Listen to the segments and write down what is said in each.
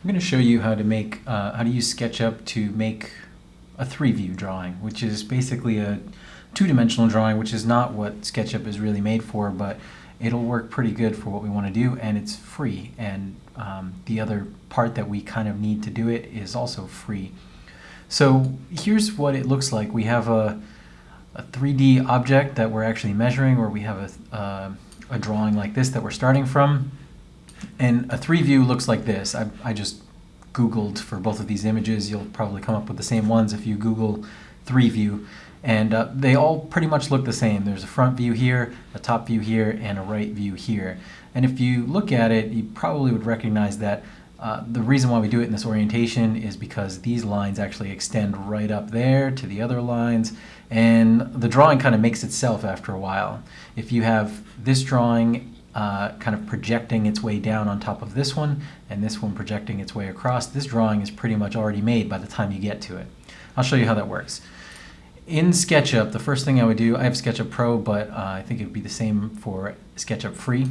I'm going to show you how to make uh, how to use SketchUp to make a three-view drawing, which is basically a two-dimensional drawing, which is not what SketchUp is really made for, but it'll work pretty good for what we want to do, and it's free. And um, the other part that we kind of need to do it is also free. So here's what it looks like. We have a, a 3D object that we're actually measuring, or we have a, uh, a drawing like this that we're starting from. And a three view looks like this. I, I just Googled for both of these images. You'll probably come up with the same ones if you Google three view. And uh, they all pretty much look the same. There's a front view here, a top view here, and a right view here. And if you look at it, you probably would recognize that uh, the reason why we do it in this orientation is because these lines actually extend right up there to the other lines and the drawing kind of makes itself after a while. If you have this drawing uh, kind of projecting its way down on top of this one and this one projecting its way across. This drawing is pretty much already made by the time you get to it. I'll show you how that works. In SketchUp, the first thing I would do, I have SketchUp Pro, but uh, I think it would be the same for SketchUp Free.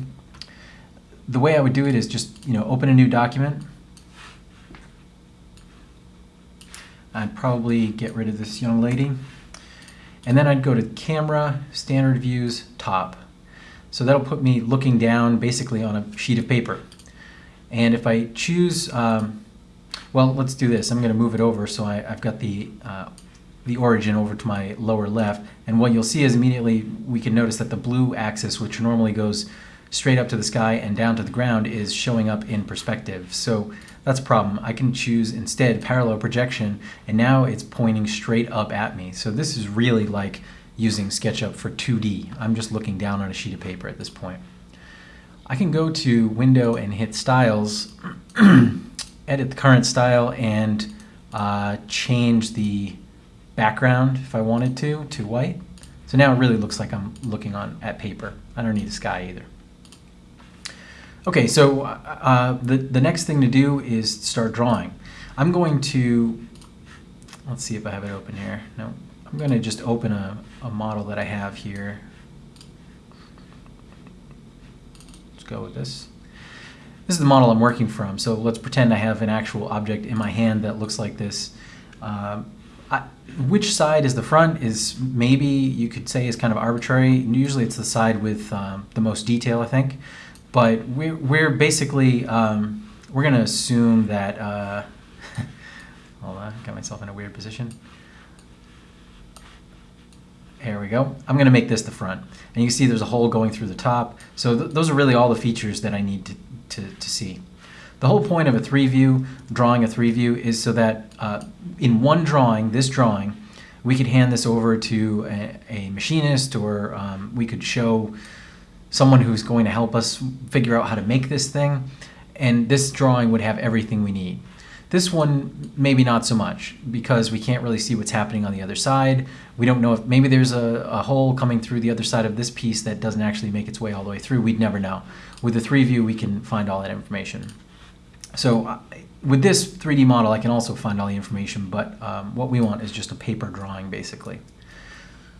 The way I would do it is just, you know, open a new document. I'd probably get rid of this young lady. And then I'd go to Camera, Standard Views, Top. So that'll put me looking down basically on a sheet of paper. And if I choose, um, well, let's do this. I'm going to move it over so I, have got the, uh, the origin over to my lower left. And what you'll see is immediately we can notice that the blue axis, which normally goes straight up to the sky and down to the ground, is showing up in perspective. So that's a problem. I can choose instead parallel projection, and now it's pointing straight up at me. So this is really like using SketchUp for 2D. I'm just looking down on a sheet of paper at this point. I can go to Window and hit Styles, edit the current style, and uh, change the background if I wanted to, to white. So now it really looks like I'm looking on at paper. I don't need a sky either. Okay, so uh, the, the next thing to do is start drawing. I'm going to, let's see if I have it open here. No, I'm going to just open a, a model that I have here. Let's go with this. This is the model I'm working from, so let's pretend I have an actual object in my hand that looks like this. Uh, I, which side is the front is maybe you could say is kind of arbitrary. Usually it's the side with um, the most detail, I think. But we're, we're basically, um, we're going to assume that, uh, hold on, got myself in a weird position. There we go. I'm going to make this the front. And you see there's a hole going through the top. So th those are really all the features that I need to, to, to see. The whole point of a three view, drawing a three view, is so that uh, in one drawing, this drawing, we could hand this over to a, a machinist or um, we could show someone who's going to help us figure out how to make this thing. And this drawing would have everything we need. This one, maybe not so much, because we can't really see what's happening on the other side. We don't know if maybe there's a, a, hole coming through the other side of this piece that doesn't actually make its way all the way through. We'd never know. With the 3 view, we can find all that information. So uh, with this 3D model, I can also find all the information, but um, what we want is just a paper drawing, basically.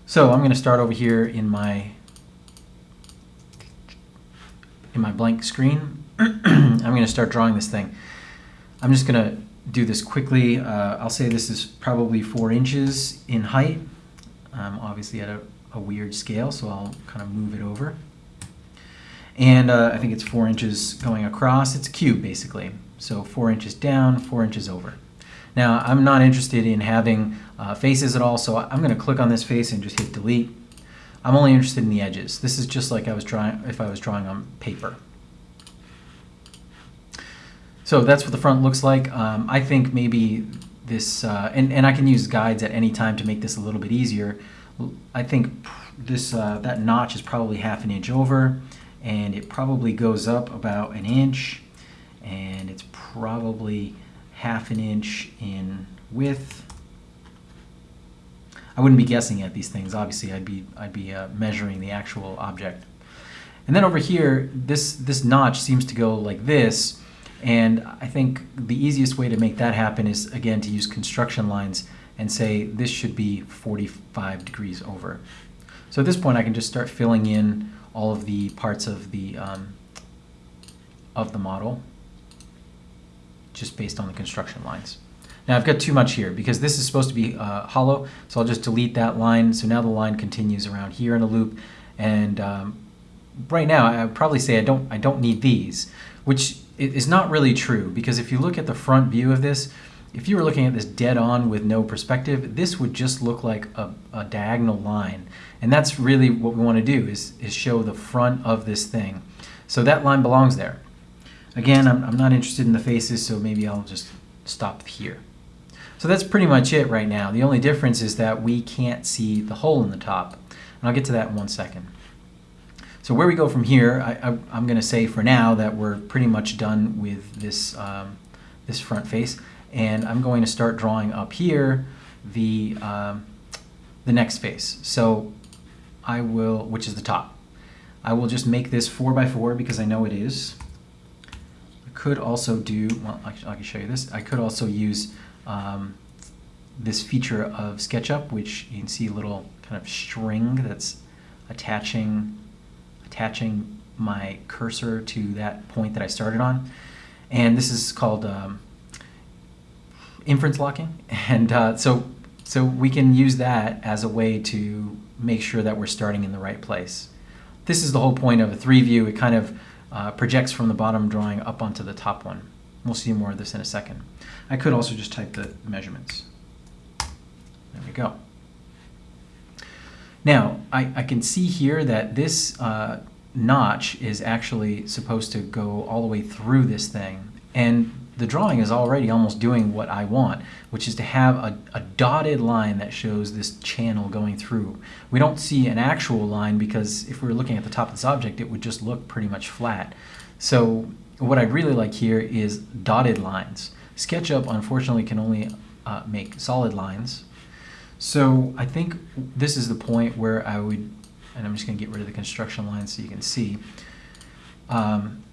So I'm going to start over here in my in my blank screen. I'm going to start drawing this thing. I'm just going to do this quickly. Uh, I'll say this is probably four inches in height. Um, obviously at a, a, weird scale, so I'll kind of move it over. And uh, I think it's four inches going across. It's a cube, basically. So four inches down, four inches over. Now, I'm not interested in having uh, faces at all, so I'm going to click on this face and just hit delete. I'm only interested in the edges. This is just like I was drawing if I was drawing on paper. So that's what the front looks like. Um, I think maybe this, uh, and, and I can use guides at any time to make this a little bit easier. I think this uh, that notch is probably half an inch over and it probably goes up about an inch and it's probably half an inch in width. I wouldn't be guessing at these things. Obviously, I'd be I'd be uh, measuring the actual object. And then over here, this this notch seems to go like this, and I think the easiest way to make that happen is, again, to use construction lines and say this should be 45 degrees over. So at this point, I can just start filling in all of the parts of the, um, of the model. just based on the construction lines. Now I've got too much here because this is supposed to be uh, hollow, so I'll just delete that line. So now the line continues around here in a loop, and um, right now I probably say I don't I don't need these, which is not really true because if you look at the front view of this, if you were looking at this dead on with no perspective, this would just look like a, a diagonal line. And that's really what we want to do is, is show the front of this thing. So that line belongs there. Again, I'm, I'm not interested in the faces, so maybe I'll just stop here. So that's pretty much it right now. The only difference is that we can't see the hole in the top. And I'll get to that in one second. So where we go from here, I, am going to say for now that we're pretty much done with this, um, this front face. And I'm going to start drawing up here the, um, the next face. So I will, which is the top. I will just make this 4 by 4 because I know it is. I could also do, well, I, I can show you this. I could also use um, this feature of SketchUp, which you can see a little kind of string that's attaching, attaching my cursor to that point that I started on. And this is called um, inference locking. And uh, so, so we can use that as a way to make sure that we're starting in the right place. This is the whole point of a three view. It kind of uh, projects from the bottom drawing up onto the top one. We'll see more of this in a second. I could also just type the measurements. There we go. Now, I, I can see here that this uh, notch is actually supposed to go all the way through this thing. And the drawing is already almost doing what I want, which is to have a, a, dotted line that shows this channel going through. We don't see an actual line because if we were looking at the top of this object, it would just look pretty much flat. So what I'd really like here is dotted lines. SketchUp, unfortunately, can only uh, make solid lines. So I think this is the point where I would, and I'm just going to get rid of the construction line so you can see. Um,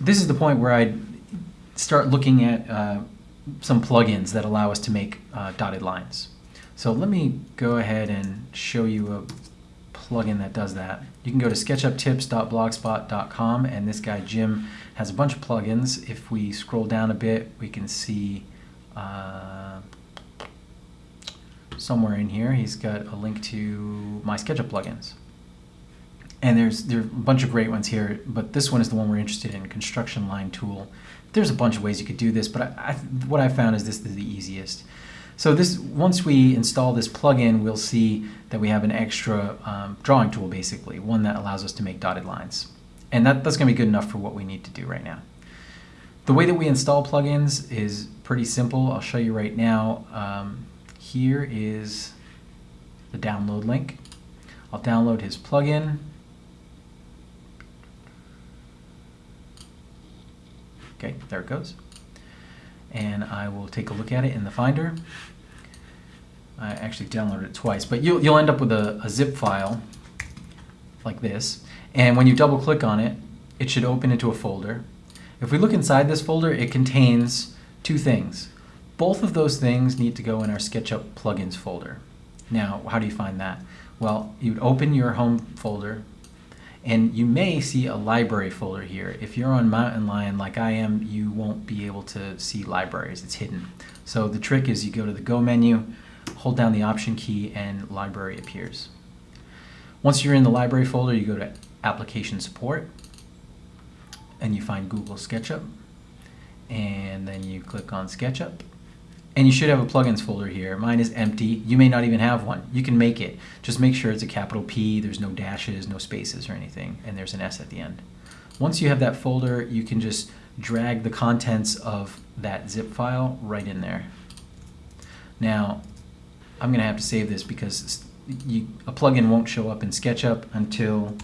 this is the point where I'd start looking at uh, some plugins that allow us to make uh, dotted lines. So let me go ahead and show you a plugin that does that. You can go to sketchuptips.blogspot.com and this guy Jim has a bunch of plugins. If we scroll down a bit, we can see uh, somewhere in here he's got a link to my SketchUp plugins. And there's there are a bunch of great ones here, but this one is the one we're interested in, Construction Line Tool. There's a bunch of ways you could do this, but I, I, what I found is this is the easiest. So this, once we install this plugin, we'll see that we have an extra um, drawing tool, basically, one that allows us to make dotted lines. And that, that's going to be good enough for what we need to do right now. The way that we install plugins is pretty simple. I'll show you right now. Um, here is the download link. I'll download his plugin. Okay, there it goes. And I will take a look at it in the Finder. I actually downloaded it twice, but you'll, you'll end up with a, a zip file like this. And when you double click on it, it should open into a folder. If we look inside this folder, it contains two things. Both of those things need to go in our SketchUp plugins folder. Now, how do you find that? Well, you'd open your home folder, and you may see a library folder here. If you're on Mountain Lion like I am, you won't be able to see libraries. It's hidden. So the trick is you go to the Go menu, hold down the Option key, and Library appears. Once you're in the library folder, you go to Application Support, and you find Google SketchUp, and then you click on SketchUp, and you should have a plugins folder here. Mine is empty. You may not even have one. You can make it. Just make sure it's a capital P, there's no dashes, no spaces or anything, and there's an S at the end. Once you have that folder, you can just drag the contents of that zip file right in there. Now, I'm going to have to save this because you, a plugin won't show up in SketchUp until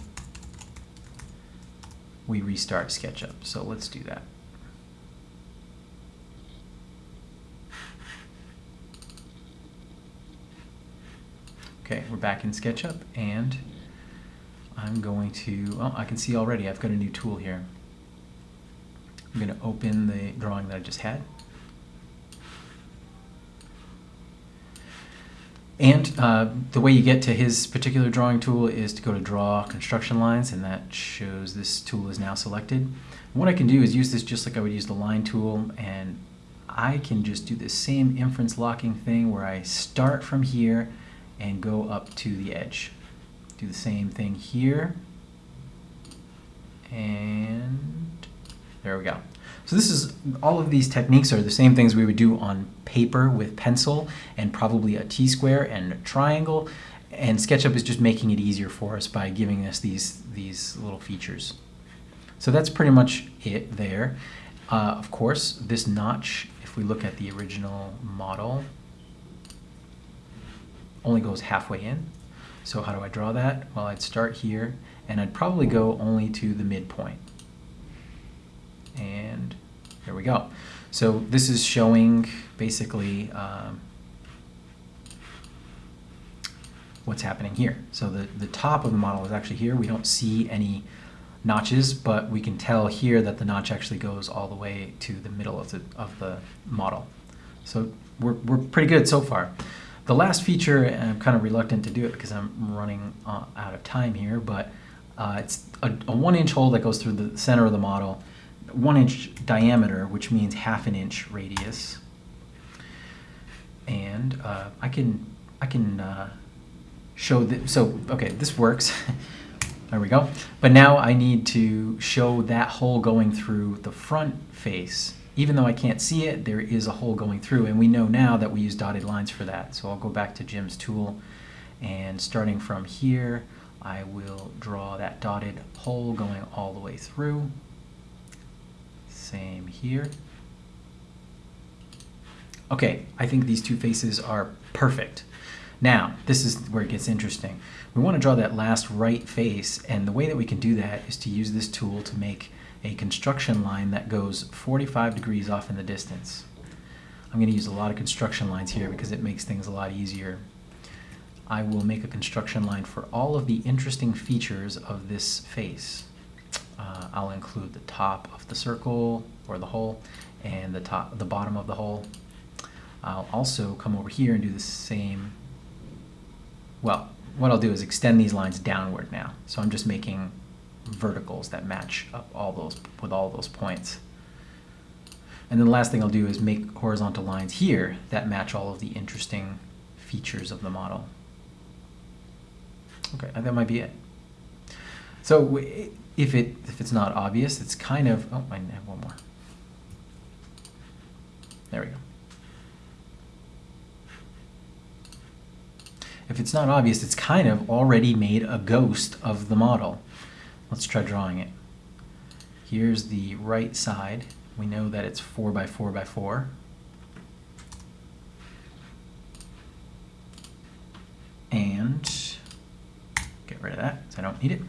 we restart SketchUp. So let's do that. Okay, we're back in SketchUp and I'm going to, oh, I can see already I've got a new tool here. I'm going to open the drawing that I just had. And uh, the way you get to his particular drawing tool is to go to Draw Construction Lines, and that shows this tool is now selected. What I can do is use this just like I would use the line tool and I can just do the same inference locking thing where I start from here and go up to the edge. Do the same thing here. And there we go. So this is, all of these techniques are the same things we would do on paper with pencil and probably a T-square and a triangle. And SketchUp is just making it easier for us by giving us these, these little features. So that's pretty much it there. Uh, of course, this notch, if we look at the original model, only goes halfway in. So how do I draw that? Well, I'd start here, and I'd probably go only to the midpoint. And there we go. So this is showing basically um, what's happening here. So the, the top of the model is actually here. We don't see any notches, but we can tell here that the notch actually goes all the way to the middle of the, of the model. So we're, we're pretty good so far. The last feature, and I'm kind of reluctant to do it because I'm running uh, out of time here, but uh, it's a, a one inch hole that goes through the center of the model, one inch diameter, which means half an inch radius. And uh, I can, I can uh, show that, so, okay, this works. there we go. But now I need to show that hole going through the front face even though I can't see it, there is a hole going through, and we know now that we use dotted lines for that. So I'll go back to Jim's tool, and starting from here, I will draw that dotted hole going all the way through. Same here. Okay, I think these two faces are perfect. Now, this is where it gets interesting. We want to draw that last right face, and the way that we can do that is to use this tool to make a construction line that goes 45 degrees off in the distance. I'm going to use a lot of construction lines here because it makes things a lot easier. I will make a construction line for all of the interesting features of this face. Uh, I'll include the top of the circle or the hole and the top, the bottom of the hole. I'll also come over here and do the same. Well, what I'll do is extend these lines downward now. So I'm just making verticals that match up all those with all those points. And then the last thing I'll do is make horizontal lines here that match all of the interesting features of the model. Okay, that might be it. So if it if it's not obvious, it's kind of oh I have one more. There we go. If it's not obvious, it's kind of already made a ghost of the model. Let's try drawing it. Here's the right side. We know that it's 4 by 4 by 4. And get rid of that because I don't need it.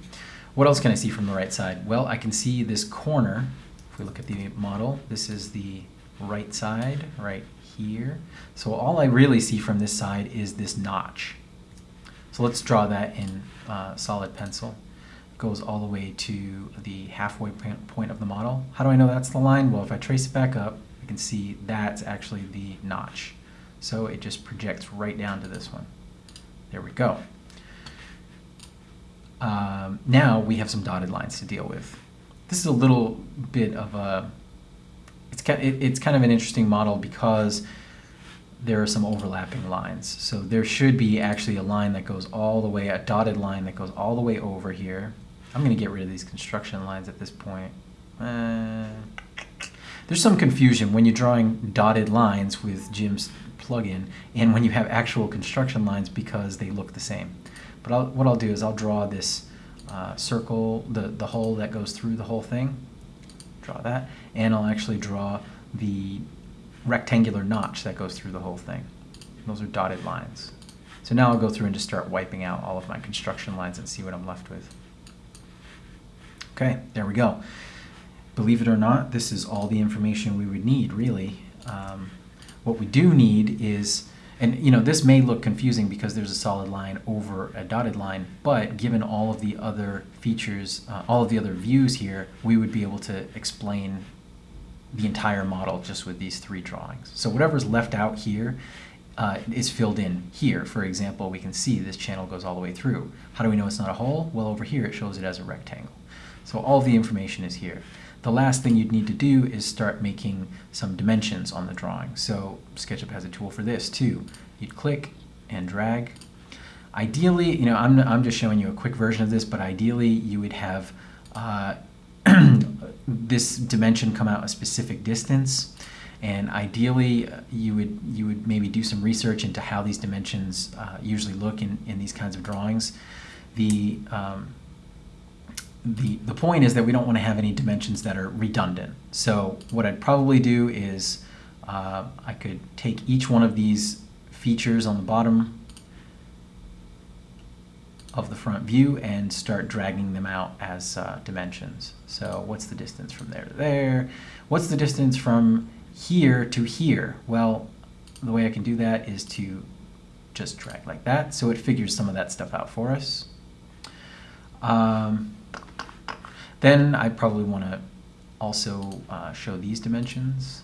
What else can I see from the right side? Well, I can see this corner. If we look at the model, this is the right side right here. So all I really see from this side is this notch. So let's draw that in uh, solid pencil goes all the way to the halfway point of the model. How do I know that's the line? Well, if I trace it back up, I can see that's actually the notch. So it just projects right down to this one. There we go. Um, now we have some dotted lines to deal with. This is a little bit of a, it's, it's kind of an interesting model because there are some overlapping lines. So there should be actually a line that goes all the way, a dotted line that goes all the way over here I'm going to get rid of these construction lines at this point. Uh, there's some confusion when you're drawing dotted lines with Jim's plugin and when you have actual construction lines because they look the same. But I'll, what I'll do is I'll draw this uh, circle, the, the hole that goes through the whole thing. Draw that. And I'll actually draw the rectangular notch that goes through the whole thing. Those are dotted lines. So now I'll go through and just start wiping out all of my construction lines and see what I'm left with. Okay, there we go. Believe it or not, this is all the information we would need, really. Um, what we do need is, and you know, this may look confusing because there's a solid line over a dotted line, but given all of the other features, uh, all of the other views here, we would be able to explain the entire model just with these three drawings. So whatever's left out here uh, is filled in here. For example, we can see this channel goes all the way through. How do we know it's not a hole? Well, over here it shows it as a rectangle. So all the information is here. the last thing you'd need to do is start making some dimensions on the drawing. So SketchUp has a tool for this too. You'd click and drag. Ideally, you know, I'm, I'm just showing you a quick version of this, but ideally you would have uh, this dimension come out a specific distance and ideally uh, you would you would maybe do some research into how these dimensions uh, usually look in, in these kinds of drawings the um, the the point is that we don't want to have any dimensions that are redundant so what I'd probably do is uh, I could take each one of these features on the bottom of the front view and start dragging them out as uh, dimensions. So what's the distance from there to there? What's the distance from here to here? Well, the way I can do that is to just drag like that. So it figures some of that stuff out for us. Um, then I probably want to also uh, show these dimensions.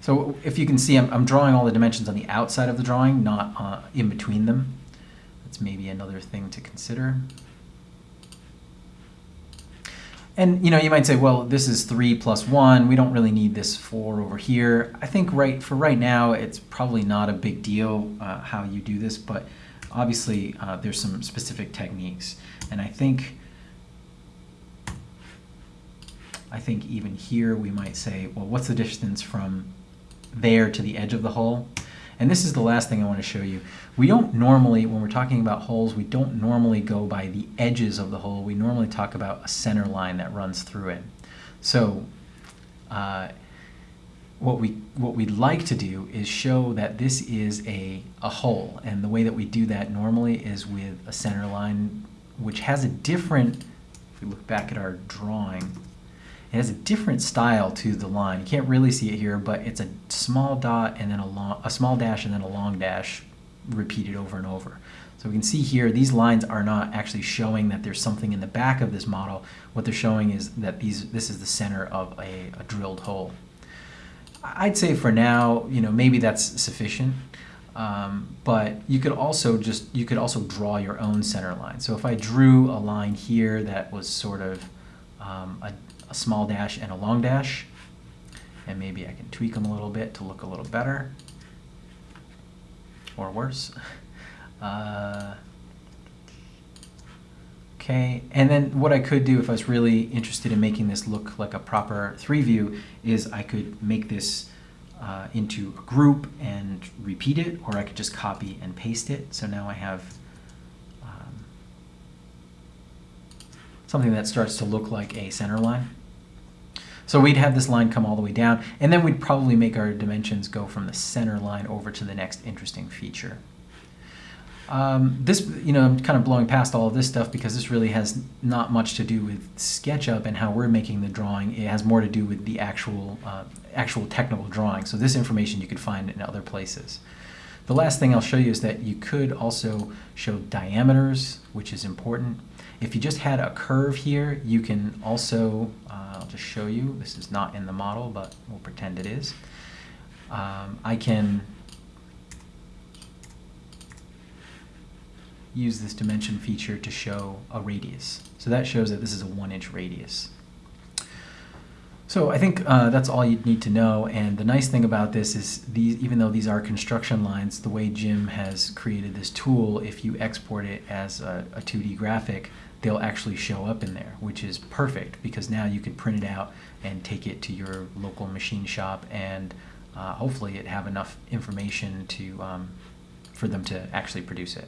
So if you can see, I'm, I'm, drawing all the dimensions on the outside of the drawing, not uh, in between them. That's maybe another thing to consider. And you know, you might say, well, this is three plus one. We don't really need this four over here. I think right for right now, it's probably not a big deal uh, how you do this, but obviously uh, there's some specific techniques. And I think, I think even here we might say, well, what's the distance from there to the edge of the hole? And this is the last thing I want to show you. We don't normally, when we're talking about holes, we don't normally go by the edges of the hole. We normally talk about a center line that runs through it. So uh, what we what we'd like to do is show that this is a, a hole. And the way that we do that normally is with a center line, which has a different, if we look back at our drawing, it has a different style to the line. You can't really see it here, but it's a small dot and then a long, a small dash and then a long dash repeated over and over. So we can see here, these lines are not actually showing that there's something in the back of this model. What they're showing is that these, this is the center of a, a drilled hole. I'd say for now, you know, maybe that's sufficient. Um, but you could also just, you could also draw your own center line. So if I drew a line here that was sort of um, a, a small dash and a long dash. And maybe I can tweak them a little bit to look a little better or worse. Uh, okay, and then what I could do if I was really interested in making this look like a proper three view is I could make this uh, into a group and repeat it, or I could just copy and paste it. So now I have um, something that starts to look like a center line. So we'd have this line come all the way down, and then we'd probably make our dimensions go from the center line over to the next interesting feature. Um, this, you know, I'm kind of blowing past all of this stuff because this really has not much to do with SketchUp and how we're making the drawing. It has more to do with the actual, uh, actual technical drawing. So this information you could find in other places. The last thing I'll show you is that you could also show diameters, which is important. If you just had a curve here, you can also I'll just show you. This is not in the model, but we'll pretend it is. Um, I can use this dimension feature to show a radius. So that shows that this is a one inch radius. So I think uh, that's all you'd need to know. And the nice thing about this is these, even though these are construction lines, the way Jim has created this tool, if you export it as a, a 2D graphic, they'll actually show up in there, which is perfect because now you can print it out and take it to your local machine shop and uh, hopefully it have enough information to um, for them to actually produce it.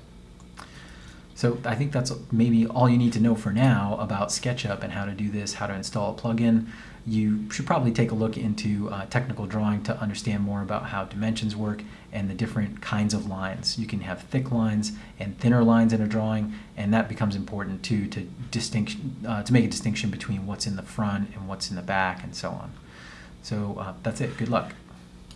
So I think that's maybe all you need to know for now about SketchUp and how to do this, how to install a plugin you should probably take a look into uh, technical drawing to understand more about how dimensions work and the different kinds of lines. You can have thick lines and thinner lines in a drawing, and that becomes important too to distinction uh, to make a distinction between what's in the front and what's in the back and so on. So uh, that's it. Good luck.